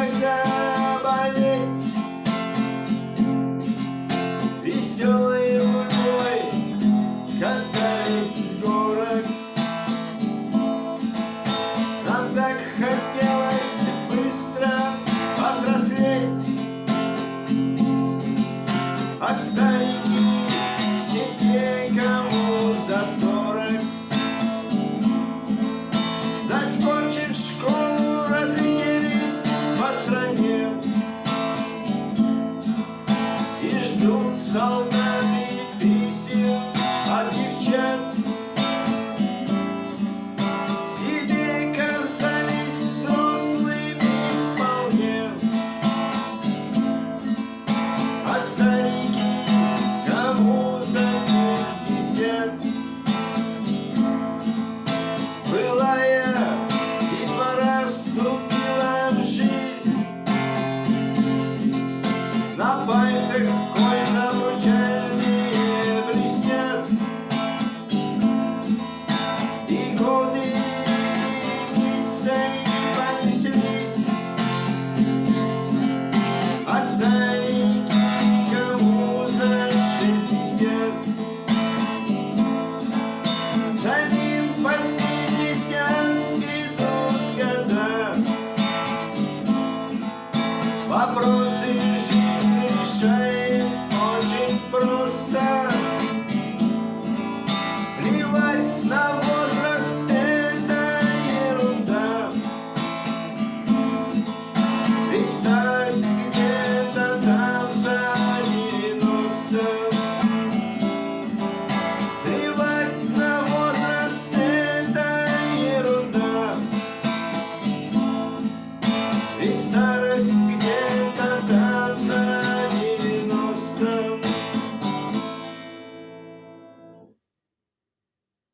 когда болеть. Веселый гурьбой катались с горок. Нам так хотелось быстро повзрослеть. А старики сидели ждут солдаты писем от девчат Себе казались взрослыми вполне. А старики кому за пятьдесят Былая детвора вступила в жизнь. На пальцах Вопросы жизни решаем